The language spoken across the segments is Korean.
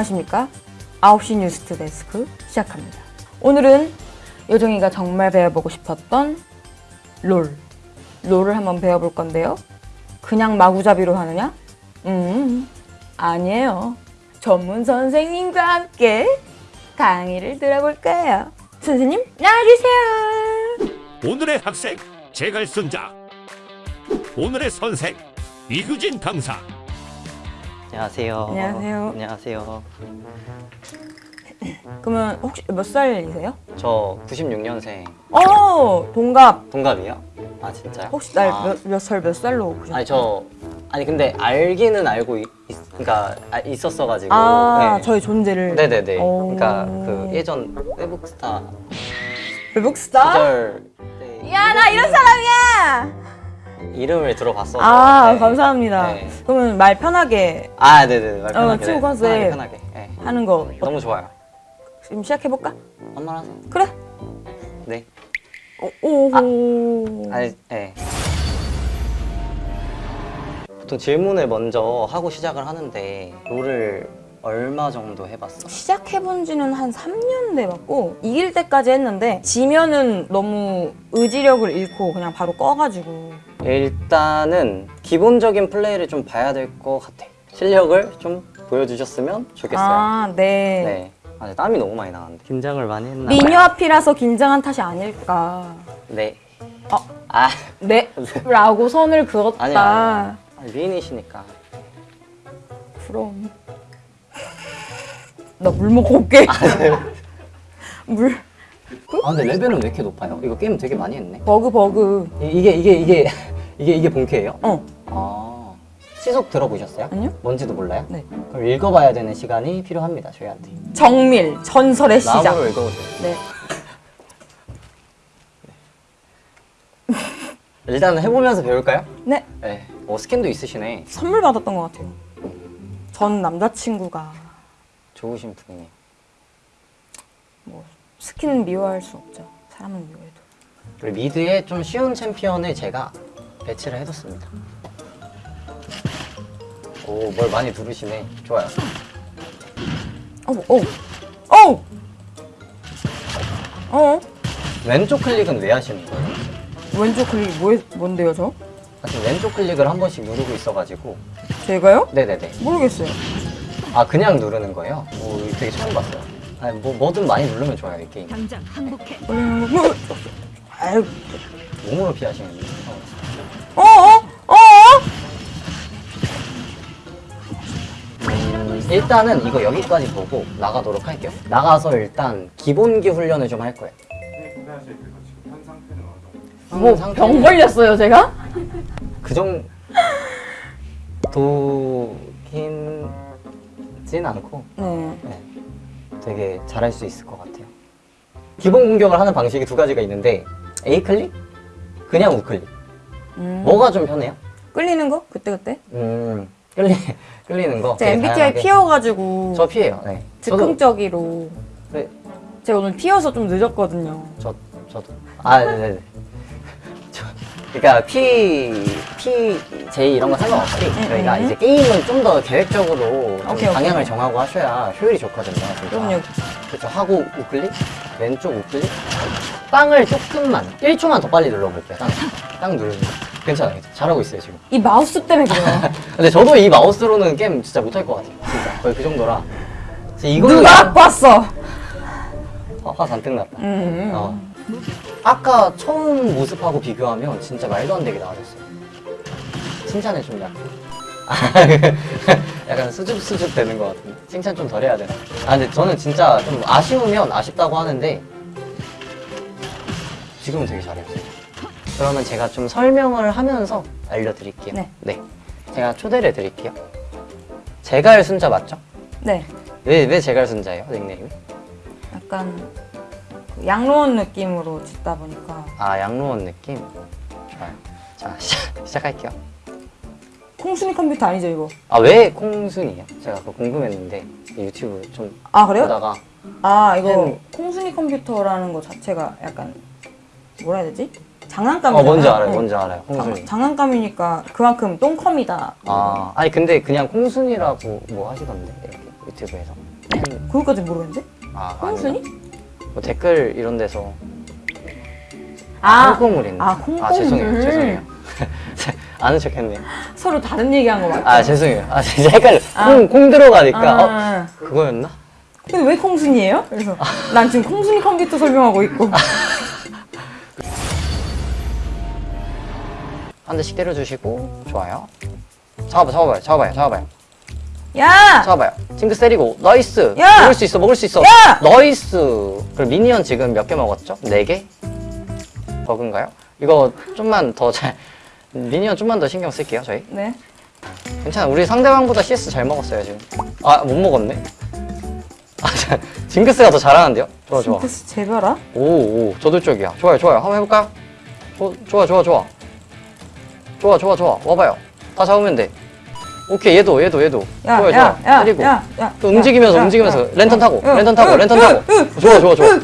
안녕하십니까? 9시 뉴스트 데스크 시작합니다. 오늘은 요정이가 정말 배워보고 싶었던 롤. 롤을 한번 배워볼 건데요. 그냥 마구잡이로 하느냐? 음 아니에요. 전문 선생님과 함께 강의를 들어볼까요? 선생님 나와주세요. 오늘의 학생 제갈순자. 오늘의 선생 이규진 강사 안녕하세요. 안녕하세요. 안녕하세요. 그러면 혹시 몇 살이세요? 저 96년생 어 동갑 동갑이요? 아 진짜요? 혹시 날 아, 몇살몇 살로 보셨어요? 아니 저 아니 근데 알기는 알고 있, 있- 그러니까 아, 있었어가지고. 아, 네. 저희 존재를. 네네네. 오. 그러니까 그 예전 외국스타 외국스타? 시절 때 야, 나 이런 사람이야! 이름을 들어봤어서. 아, 네. 감사합니다. 네. 그러면 말 편하게 아 네네. 말 편하게. 친구 네. 컨셉. 편하게 편하게. 네. 하는 거 어, 너무 좋아요. 지금 시작해볼까? 한말 하세요. 그래. 네. 오, 오. 아니, 네. 보통 질문을 먼저 하고 시작을 하는데 롤을 얼마 정도 해봤어? 시작해본 지는 한 3년 돼봤고, 이길 때까지 했는데, 지면은 너무 의지력을 잃고 그냥 바로 꺼가지고. 일단은 기본적인 플레이를 좀 봐야 될 것 같아. 실력을 좀 보여주셨으면 좋겠어요. 아, 네. 네. 아, 땀이 너무 많이 나는데. 긴장을 많이 했나 미녀 앞이라서 긴장한 탓이 아닐까. 네. 어. 아, 네? 라고 선을 그었다. 아니야. 아니, 미인이시니까. 그럼. 나 물 먹고 올게. 물. 아, 근데 레벨은 왜 이렇게 높아요? 이거 게임 되게 많이 했네. 버그, 버그. 이, 이게 이게 이게 이게 이게 본캐예요? 어. 아 시속 들어보셨어요? 아니요. 뭔지도 몰라요? 네. 그럼 읽어봐야 되는 시간이 필요합니다 저희한테. 정밀, 전설의 시작. 나무로 읽어보세요. 네. 일단 해보면서 배울까요? 네. 네. 어 스캔도 있으시네. 선물 받았던 것 같아요. 전 남자친구가 좋으신 분이네. 뭐 스킨은 미워할 수 없죠. 사람은 미워해도. 그리고 mid에 좀 쉬운 챔피언을 제가 배치를 해뒀습니다. 오, 뭘 많이 누르시네. 좋아요. 어, 어, 어, 어. 왼쪽 클릭은 왜 하시는 거예요? 왼쪽 클릭 뭐, 뭔데요, 저? 아, 지금 왼쪽 클릭을 한 번씩 누르고 있어가지고. 제가요? 네네네. 모르겠어요. 아 그냥 누르는 거예요? 오 되게 처음 봤어요. 아니 뭐 뭐든 많이 누르면 좋아요 이 게임. 당장 항복해. 아유, 몸으로 피하시는 어. 어, 어, 어, 어. 음, 일단은 이거 여기까지 보고 나가도록 할게요. 나가서 일단 기본기 훈련을 좀 할 거예요. 뭐 상태는 병 걸렸어요, 제가? 그 정도 긴진 않고 네. 네, 되게 잘할 수 있을 것 같아요. 기본 공격을 하는 방식이 두 가지가 있는데 A 클릭, 그냥 우클릭. 음. 뭐가 좀 편해요? 끌리는 거? 그때 그때? 음 끌리 끌리는 거. 되게 MBTI 다양하게. 피어가지고 저 피해요. 네. 즉흥적이로 네, 제가 오늘 피어서 좀 늦었거든요. 저 저도 아 네네. 저 그러니까 P P J 이런 거 상관없이 저희가 음. 이제 게임은 좀더 계획적으로 좀 오케이, 오케이. 방향을 정하고 하셔야 효율이 좋거든요. 진짜. 그럼요. 그렇죠. 하고 우클릭 왼쪽 우클릭 땅을 조금만 1초만 더 빨리 눌러볼게요. 땅, 땅 누르는 거. 괜찮아요. 잘하고 있어요 지금. 이 마우스 때문에 그래요. 근데 저도 이 마우스로는 게임 진짜 못할 것 같아요. 진짜 거의 그 정도라. 이거는 누가 봤어? 화, 화 잔뜩 났다. 음. 어. 아까 처음 모습하고 비교하면 진짜 말도 안 되게 나아졌어요. 좀 약간. 약간 수줍 수줍 되는 것 같은데 칭찬 좀 덜 해야 되나? 아 근데 저는 진짜 좀 아쉬우면 아쉽다고 하는데 지금은 되게 잘했어요. 그러면 제가 좀 설명을 하면서 알려드릴게요. 네. 제가 초대를 드릴게요. 제갈 순자 맞죠? 네. 왜, 왜 제갈 순자예요? 닉네임이? 약간 그 양로원 느낌으로 짓다 보니까 아 양로원 느낌? 좋아요. 자 시작, 시작할게요. 콩순이 컴퓨터 아니죠 이거? 아 왜 콩순이에요? 제가 그거 궁금했는데 유튜브 좀 아 그래요? 보다가 아 이거 음. 콩순이 컴퓨터라는 거 자체가 약간 뭐라 해야 되지? 장난감이잖아요. 어 뭔지 알아요 어. 뭔지 알아요 콩순이 장, 장난감이니까 그만큼 똥컴이다. 아 아니 근데 그냥 콩순이라고 뭐 하시던데 이렇게 유튜브에서 그것까지 모르겠는데? 아, 콩순이? 뭐 댓글 이런 데서 아, 콩고물 있네. 아, 콩고물. 아, 죄송해요. 죄송해요. 아는 척 했네. 서로 다른 얘기 한 거 맞죠? 아, 죄송해요. 아, 진짜 헷갈려. 아. 콩, 콩 들어가니까. 어, 아, 그거였나? 근데 왜 콩순이에요? 그래서 난 지금 콩순이 컴퓨터 설명하고 있고 한 대씩 때려주시고, 좋아요. 잡아봐, 잡아봐요, 잡아봐요, 잡아봐요. 야! 잡아봐요. 징크스 때리고, nice! 야! 먹을 수 있어, 먹을 수 있어! 야! nice! 그럼 minion 지금 몇 개 먹었죠? 네 개? 버그인가요? 이거 좀만 더 잘, minion 좀만 더 신경 쓸게요, 저희. 네 괜찮아. 우리 상대방보다 CS 잘 먹었어요, 지금. 아, 못 먹었네. 아, 자, 징크스가 더 잘하는데요? 좋아, 좋아. 징크스 재별아? 오, 오, 저도 쪽이야. 좋아요, 좋아요. 한번 해볼까요? 조, 좋아, 좋아, 좋아. 좋아, 좋아, 좋아. 와봐요. 다 잡으면 돼. 오케이, 얘도, 얘도, 얘도. 야, 좋아요, 야, 좋아. 야, 때리고. 야, 야, 또 움직이면서, 야, 움직이면서. 야, 랜턴 야, 타고, 야, 랜턴 타고, 야, 랜턴 야, 타고. 야, 좋아, 좋아, 좋아.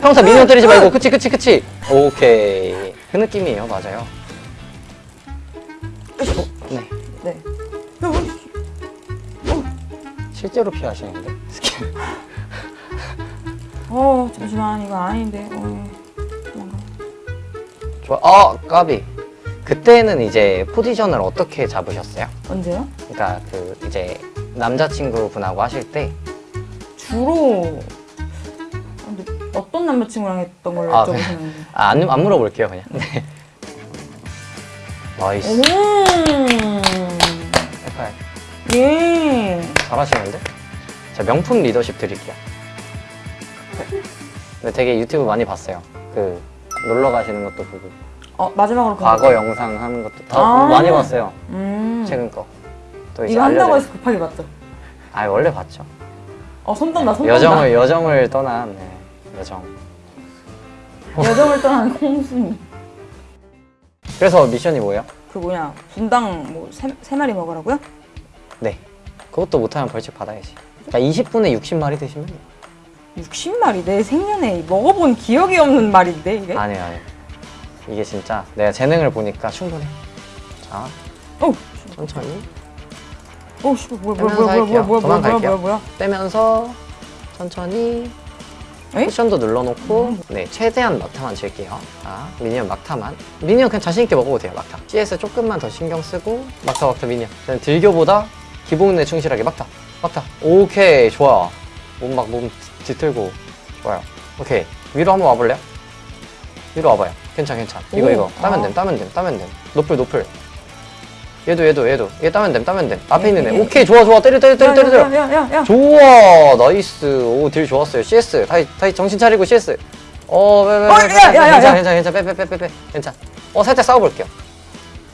평타 미니언 때리지 말고, 그치, 그치, 그치. 오케이. 그 느낌이에요, 맞아요. 네. 네 야, 뭐, 실제로 피하시는데? 스킬. 어 잠시만 이거 아닌데 어, 도망가. 좋아. 아, 까비. 그때는 이제 포지션을 어떻게 잡으셨어요? 언제요? 그러니까 그 이제 남자친구분하고 하실 때 주로 어떤 남자친구랑 했던 걸로 아, 여쭤보시는지 아, 안, 안 물어볼게요 그냥 네. nice 음, 해봐요 예. 잘하시는데? 자 명품 리더십 드릴게요 근데 되게 유튜브 많이 봤어요 그 놀러 가시는 것도 보고 어 마지막으로 그 과거 영상 하는 것도 다 아. 많이 봤어요 음. 최근 거 또 이제 이거 한다고 해서 급하게 봤죠. 아 원래 봤죠 어 손 떤다 손 떤다. 여정을 여정을 떠난 네, 여정 여정을 떠난 콩순이. 그래서 미션이 뭐예요? 그 뭐냐 분당 뭐 세 세 마리 먹으라고요? 네 그것도 못하면 벌칙 받아야지 그러니까 20분에 60마리 드시면 돼요 60마리 내 생년에 먹어본 기억이 없는 말인데 이게? 아니에요, 아니에요. 이게 진짜 내가 재능을 보니까 충분해. 자, 어, 천천히 어, 씨, 뭐야, 뭐야, 빼면서 뭐야, 뭐야, 할게요. 뭐야, 뭐야, 뭐야, 도망갈게요. 뭐야, 뭐야. 빼면서 천천히 에이? 쿠션도 눌러놓고 네 최대한 막타만 칠게요. 자, 미니언 막타만. 미니언 그냥 자신 있게 먹어도 돼요, 막타. CS 조금만 더 신경 쓰고 막타, 막타, 미니언. 저는 딜교보다 기본에 충실하게 막타, 막타. 오케이, 좋아. 몸 막 몸 뒤틀고 좋아요. 오케이 위로 한번 와볼래요? 위로 와봐요. 괜찮, 괜찮. 이거 오, 이거 따면 아. 됨, 따면 됨, 따면 됨. 노플, 노플. 얘도, 얘도, 얘도. 얘 따면 됨, 따면 됨. 앞에 예, 있는 애. 예, 오케이, 좋아, 좋아. 때려, 때려, 때려, 때려, 때려. 야, 야, 야, 야. 좋아 nice 오 deal 좋았어요 CS 다시 다시 정신 차리고 CS 어 괜찮아 야. 괜찮아 괜찮아 빼빼빼빼빼 괜찮아 어 살짝 싸워볼게요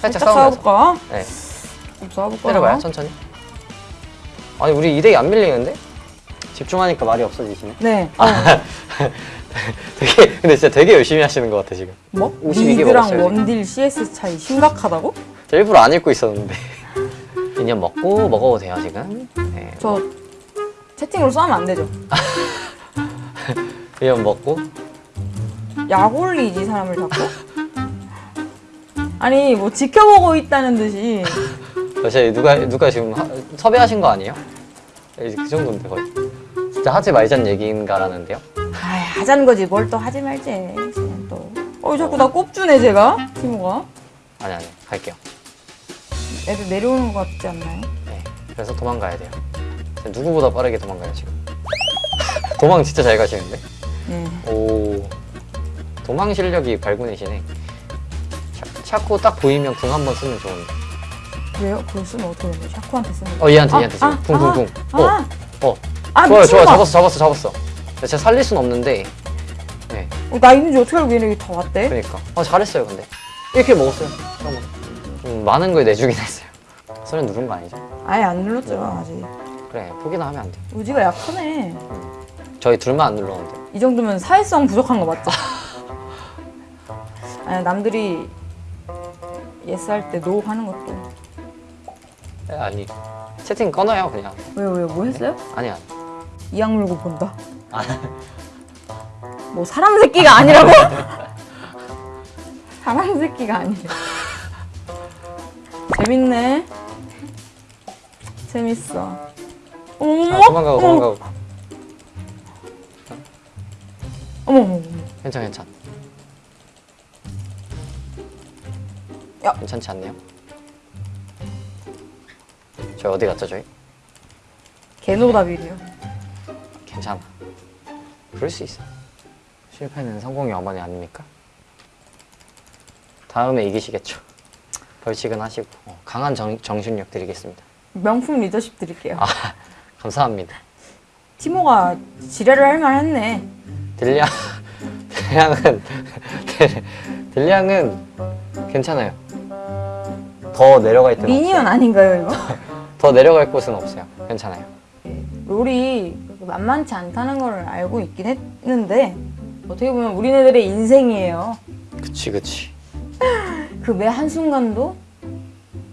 살짝, 싸워볼까? 네좀 싸워볼까? 때려봐요 천천히 아니 우리 2대2 안 밀리는데? 집중하니까 말이 없어지시네 네. 어. 되게 근데 진짜 되게 열심히 하시는 것 같아 지금 뭐? 52개 미드랑 먹었어요. 원딜 CS 차이 심각하다고? 저 일부러 안 읽고 있었는데 미니언 먹고 먹어도 돼요 지금 네저 채팅으로 싸우면 안 되죠. 미니언 먹고 약 올리지 사람을 자꾸. 아니 뭐 지켜보고 있다는 듯이 사실 누가 누가 지금 하- 섭외하신 거 아니에요? 이제 그 정도인데 거의 진짜 하지 말자는 얘기인가라는데요? 아이 하자는 거지 뭘 또 하지 말지 쟤는 또. 어 자꾸 나 꼽주네 제가 티모가. 아니 아니 갈게요. 애들 내려오는 것 같지 않나요? 네 그래서 도망가야 돼요. 누구보다 빠르게 도망가요 지금. 도망 진짜 잘 가시는데? 네. 오 도망 실력이 발군이시네. 샤- 샤코 딱 보이면 궁 한 번 쓰면 좋은데. 왜요? 그걸 쓰면 어떻게 거야? 샤코한테 쓰는 거. 어 얘한테 아, 얘한테 지금 아, 궁궁궁. 아, 어 아, 어. 아 좋아요 좋아요. 잡았어 잡았어 잡았어. 제가 살릴 순 없는데. 네 어, 나 있는지 어떻게 알고 얘네 다 왔대? 그러니까. 어 잘했어요 근데. 이렇게 먹었어요. 좀 많은 걸 내주긴 했어요. 소리 누른 거 아니죠? 아예 안 눌렀죠 아직. 그래 포기나 하면 안 돼. 의지가 약하네. 저희 둘만 안 눌렀는데. 이 정도면 사회성 부족한 거 맞죠? 아니 남들이 yes 할 때 no 하는 것도 에, 아니 채팅 꺼놔요 그냥. 왜요 왜요 뭐 했어요? 아니야. 이악 물고 본다. 뭐 사람 새끼가 아니라고? 사람 새끼가 아니래. 재밌네. 재밌어. 어머, 자, 도망가고 도망가고. 어머. 괜찮 괜찮. 야. 괜찮지 않네요. 저희 어디 갔죠 저희? 개노답이래요. 괜찮아. 그럴 수 있어. 실패는 성공의 어머니 아닙니까? 다음에 이기시겠죠. 벌칙은 하시고 어, 강한 정, 정신력 드리겠습니다. 명품 리더십 드릴게요. 아 감사합니다. 티모가 지뢰를 할 만했네. 딜량 딜량은 딜- 딜량은 괜찮아요. 더 내려갈 때는 minion. 아닌가요 이거? 더 내려갈 곳은 없어요. 괜찮아요. 롤이 만만치 않다는 걸 알고 있긴 했는데 어떻게 보면 우리네들의 인생이에요. 그치 그치. 그 매 한순간도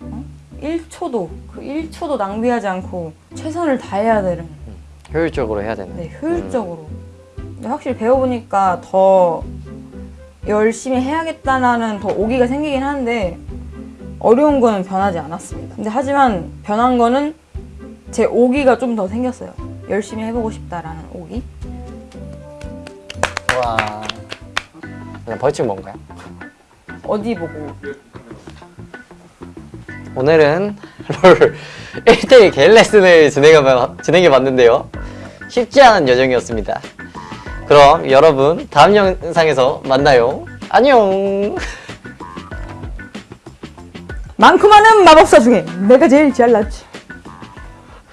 어? 1초도 그 1초도 낭비하지 않고 최선을 다해야 되는 효율적으로 해야 되는. 네, 효율적으로. 근데 확실히 배워보니까 더 열심히 해야겠다라는 더 오기가 생기긴 하는데 어려운 거는 변하지 않았습니다. 근데 하지만 변한 거는 제 오기가 좀 더 생겼어요. 열심히 해보고 싶다라는 오기. 와. 벌칙 뭔가요? 어디 보고 오늘은 롤 1대1 개인 레슨을 진행해, 진행해 봤는데요. 쉽지 않은 여정이었습니다. 그럼 여러분 다음 영상에서 만나요. 안녕. 많고 많은 마법사 중에 내가 제일 잘났지.